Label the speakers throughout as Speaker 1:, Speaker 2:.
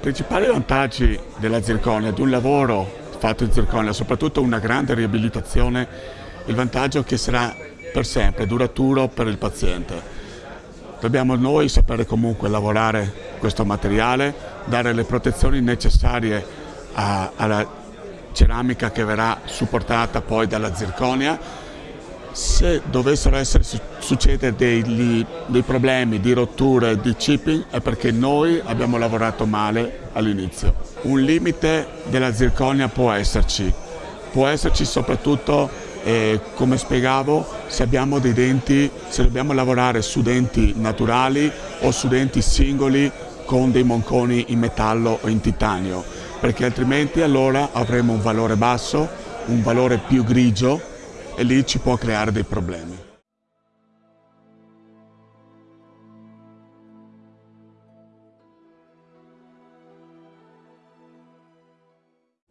Speaker 1: Principali vantaggi della zirconia, di un lavoro fatto in zirconia, soprattutto una grande riabilitazione, il vantaggio che sarà per sempre, duraturo per il paziente. Dobbiamo noi sapere comunque lavorare questo materiale, dare le protezioni necessarie a, alla ceramica che verrà supportata poi dalla zirconia. Se dovessero essere, succedere dei, dei problemi di rotture, di chipping, è perché noi abbiamo lavorato male all'inizio. Un limite della zirconia può esserci, può esserci soprattutto e come spiegavo, se abbiamo dei denti, se dobbiamo lavorare su denti naturali o su denti singoli con dei monconi in metallo o in titanio, perché altrimenti allora avremo un valore basso, un valore più grigio e lì ci può creare dei problemi.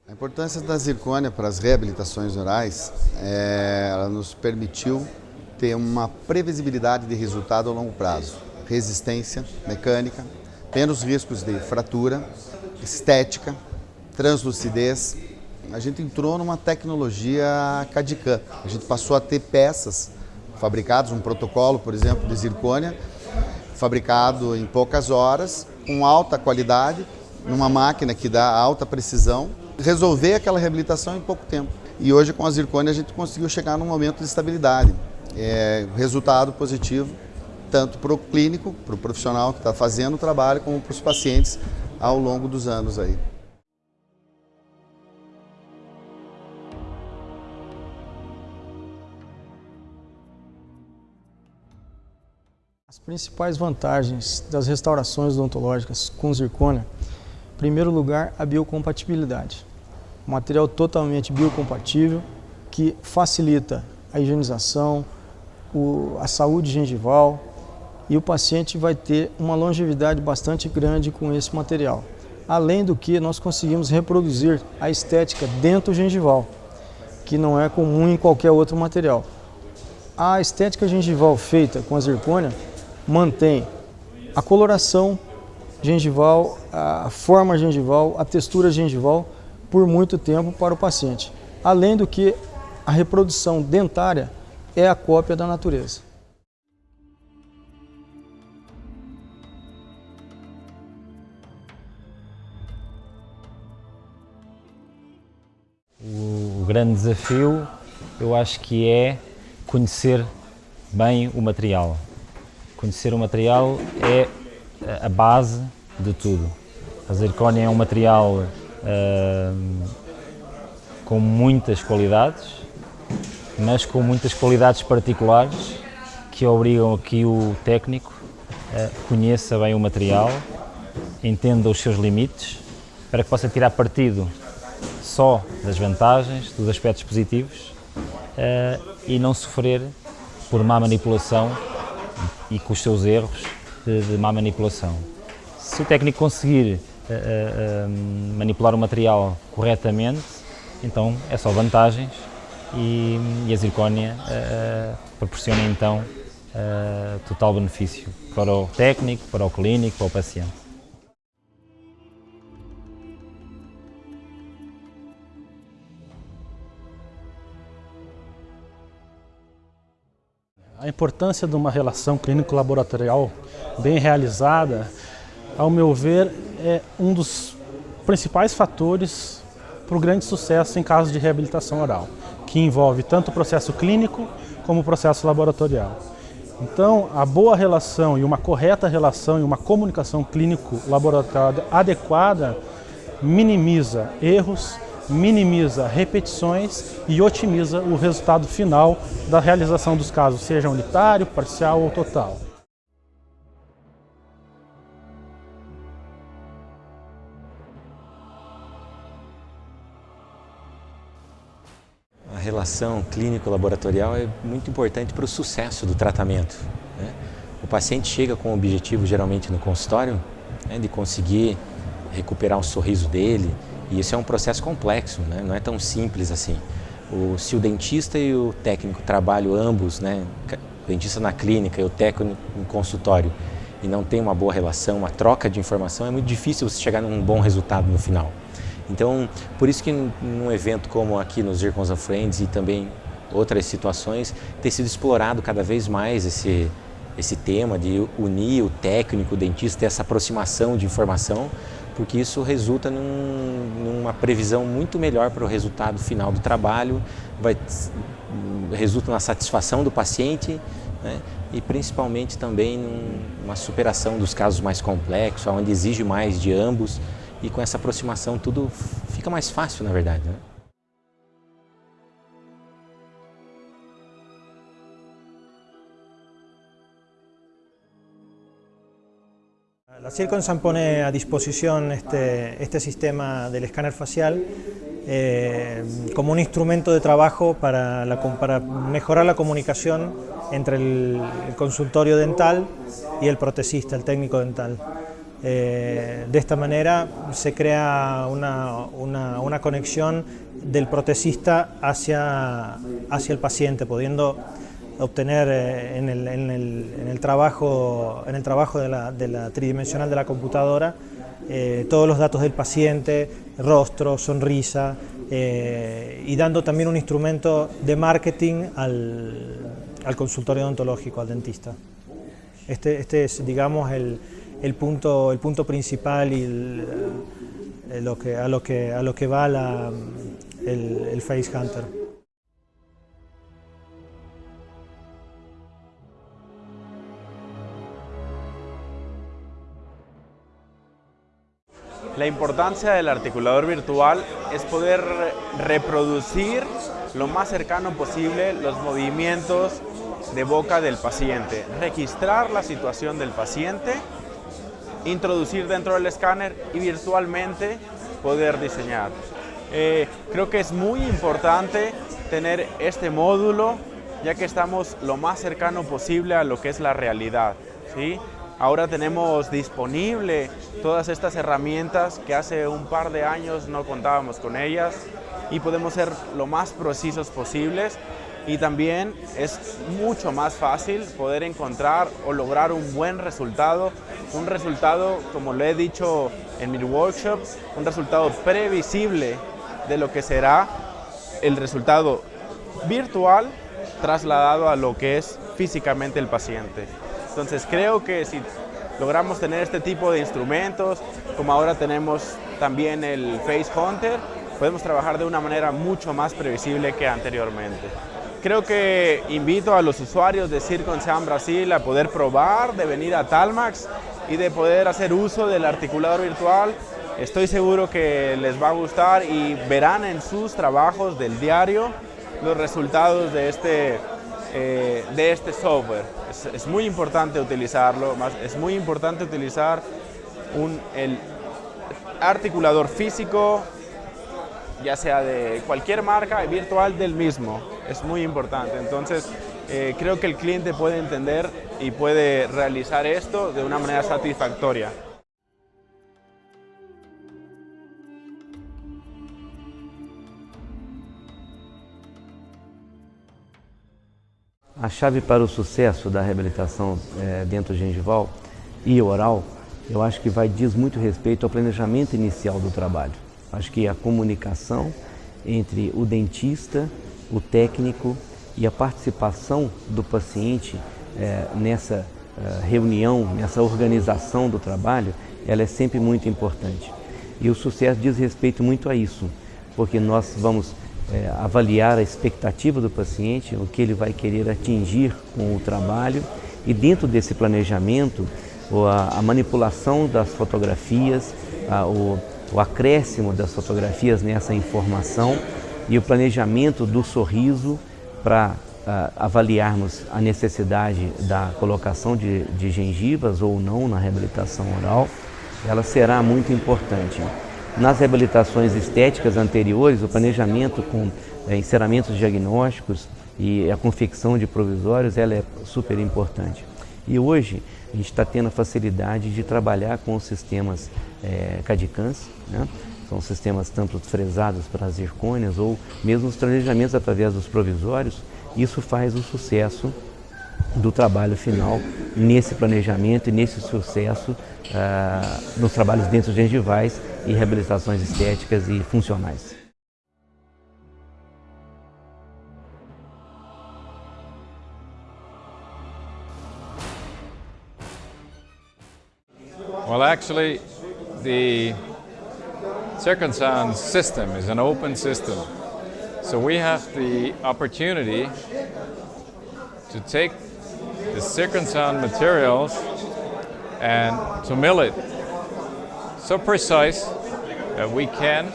Speaker 2: A importância da zircônia para as reabilitações orais, é, ela nos permitiu ter uma previsibilidade de resultado a longo prazo, resistência mecânica, menos riscos de fratura, estética, translucidez. A gente entrou numa tecnologia CAD-CAM. A gente passou a ter peças fabricadas, um protocolo, por exemplo, de zircônia, fabricado em poucas horas, com alta qualidade, numa máquina que dá alta precisão resolver aquela reabilitação em pouco tempo. E hoje com a zircônia a gente conseguiu chegar num momento de estabilidade. É, resultado positivo, tanto para o clínico, para o profissional que está fazendo o trabalho, como para os pacientes ao longo dos anos aí.
Speaker 3: As principais vantagens das restaurações odontológicas com zircônia, em primeiro lugar, a biocompatibilidade material totalmente biocompatível que facilita a higienização, a saúde gengival e o paciente vai ter uma longevidade bastante grande com esse material. Além do que nós conseguimos reproduzir a estética dentro gengival, que não é comum em qualquer outro material. A estética gengival feita com a zircônia mantém a coloração gengival, a forma gengival, a textura gengival por muito tempo para o paciente. Além do que a reprodução dentária é a cópia da natureza.
Speaker 4: O grande desafio eu acho que é conhecer bem o material. Conhecer o material é a base de tudo. A zircónia é um material com muitas qualidades, mas com muitas qualidades particulares que obrigam a que o técnico uh, conheça bem o material, entenda os seus limites, para que possa tirar partido só das vantagens, dos aspectos positivos uh, e não sofrer por má manipulação e com os seus erros de, de má manipulação. Se o técnico conseguir manipular o material corretamente, então é só vantagens e, e a zircónia uh, proporciona então uh, total benefício para o técnico, para o clínico, para o paciente.
Speaker 5: A importância de uma relação clínico-laboratorial bem realizada ao meu ver, é um dos principais fatores para o grande sucesso em casos de reabilitação oral, que envolve tanto o processo clínico como o processo laboratorial. Então, a boa relação e uma correta relação e uma comunicação clínico-laboratorial adequada minimiza erros, minimiza repetições e otimiza o resultado final da realização dos casos, seja unitário, parcial ou total.
Speaker 6: a relação clínico-laboratorial é muito importante para o sucesso do tratamento. Né? O paciente chega com o objetivo, geralmente no consultório, né, de conseguir recuperar o sorriso dele, e isso é um processo complexo, né? não é tão simples assim. O, se o dentista e o técnico trabalham ambos, né, o dentista na clínica e o técnico no consultório, e não tem uma boa relação, uma troca de informação, é muito difícil você chegar num bom resultado no final. Então, por isso que num evento como aqui nos Zircons of Friends e também outras situações, tem sido explorado cada vez mais esse, esse tema de unir o técnico, o dentista, essa aproximação de informação, porque isso resulta num, numa previsão muito melhor para o resultado final do trabalho, vai, resulta na satisfação do paciente né, e principalmente também numa superação dos casos mais complexos, onde exige mais de ambos e com essa aproximação tudo fica mais fácil, na verdade. Né?
Speaker 7: La Circonsan pone a disposición este, este sistema del escáner facial eh, como un instrumento de trabajo para, mejorar la comunicación entre el, consultorio dental y el protesista, el técnico dental. Eh, de esta manera se crea una, una, conexión del protesista hacia, hacia el paciente, pudiendo obtener eh, en el, en, el, en, el, trabajo, en el trabajo de la, de la tridimensional de la computadora eh, todos los datos del paciente, rostro, sonrisa, eh, y dando también un instrumento de marketing al, al, consultorio odontológico, al dentista. Este, este es, digamos, el, el, punto, el punto principal y lo que, a, lo que, a lo que va la, el Face Hunter.
Speaker 8: La importancia del articulador virtual es poder reproducir lo más cercano posible los movimientos de boca del paciente, registrar la situación del paciente, introducir dentro del escáner y virtualmente poder diseñar. Eh, creo que es muy importante tener este módulo ya que estamos lo más cercano posible a lo que es la realidad. ¿sí? Ahora tenemos disponible todas estas herramientas que hace un par de años no contábamos con ellas y podemos ser lo más precisos posibles y también es mucho más fácil poder encontrar o lograr un buen resultado, un resultado, como lo he dicho en mi workshop, un resultado previsible de lo que será el resultado virtual trasladado a lo que es físicamente el paciente. Entonces creo que si logramos tener este tipo de instrumentos, como ahora tenemos también el Face Hunter, podemos trabajar de una manera mucho más previsible que anteriormente. Creo que invito a los usuarios de Circonsan Brasil a poder probar, de venir a Talmax y de poder hacer uso del articulador virtual. Estoy seguro que les va a gustar y verán en sus trabajos del diario los resultados de este eh, de este software. Es, es, muy importante utilizarlo, más, es muy importante utilizar un, el articulador físico, ya sea de cualquier marca, virtual del mismo. Es muy importante. Entonces, eh, creo que el cliente puede entender y puede realizar esto de una manera satisfactoria.
Speaker 9: A chave para o sucesso da reabilitação é, dentro gengival e oral, eu acho que vai diz muito respeito ao planejamento inicial do trabalho. Acho que a comunicação entre o dentista, o técnico e a participação do paciente é, nessa é, reunião, nessa organização do trabalho, ela é sempre muito importante. E o sucesso diz respeito muito a isso, porque nós vamos é, avaliar a expectativa do paciente, o que ele vai querer atingir com o trabalho e dentro desse planejamento, a, a manipulação das fotografias, a, o, o acréscimo das fotografias nessa informação e o planejamento do sorriso para avaliarmos a necessidade da colocação de, de gengivas ou não na reabilitação oral, ela será muito importante. Nas reabilitações estéticas anteriores, o planejamento com é, encerramentos diagnósticos e a confecção de provisórios ela é super importante. E hoje a gente está tendo a facilidade de trabalhar com os sistemas é, CAD-CAMs, né? são sistemas tanto fresados para as zircônias ou mesmo os planejamentos através dos provisórios. Isso faz o sucesso do trabalho final nesse planejamento e nesse sucesso uh, nos trabalhos dentro gengivais e reabilitações estéticas e funcionais.
Speaker 10: Well, actually, the Circunsound system is an open system. So we have the opportunity to take the Circunsound materials and to mill it so precise that we can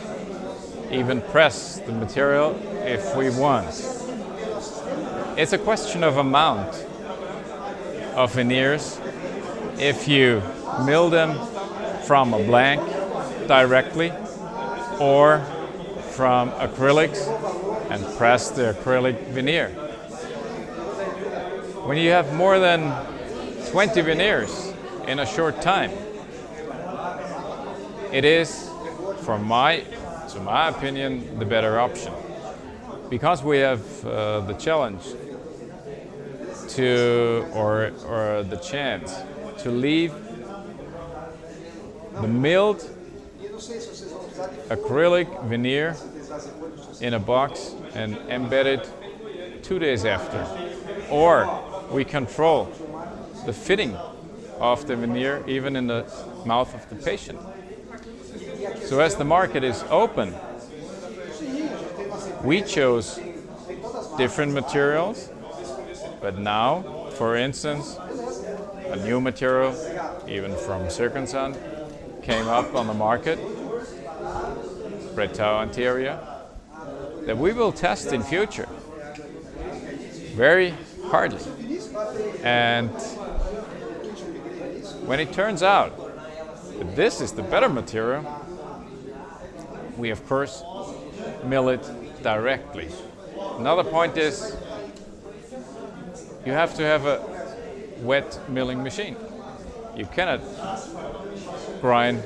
Speaker 10: even press the material if we want. It's a question of amount of veneers. If you mill them from a blank directly or from acrylics and press the acrylic veneer. When you have more than 20 veneers in a short time, it is, from my, to my opinion, the better option. Because we have uh, the challenge to, or, or the chance to leave the milled acrylic veneer in a box and embed it two days after. Or we control the fitting of the veneer even in the mouth of the patient. So as the market is open, we chose different materials, but now, for instance, a new material, even from Circunsun, came up on the market, Brettau anterior, that we will test in future very hardly. And when it turns out that this is the better material, we of course mill it directly. Another point is you have to have a wet milling machine. You cannot grind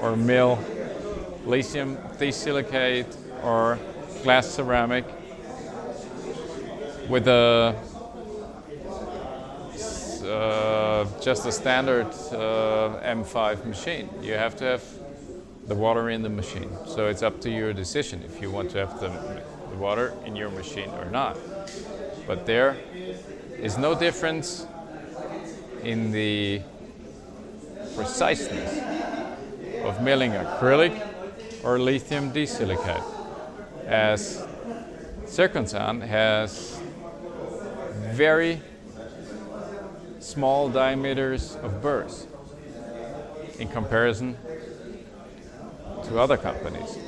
Speaker 10: or mill lithium silicate or glass ceramic with a uh, just a standard uh, M5 machine. You have to have the water in the machine. So it's up to your decision if you want to have the, the water in your machine or not. But there is no difference in the preciseness of milling acrylic or lithium disilicate as Circunsan has very small diameters of burrs in comparison to other companies.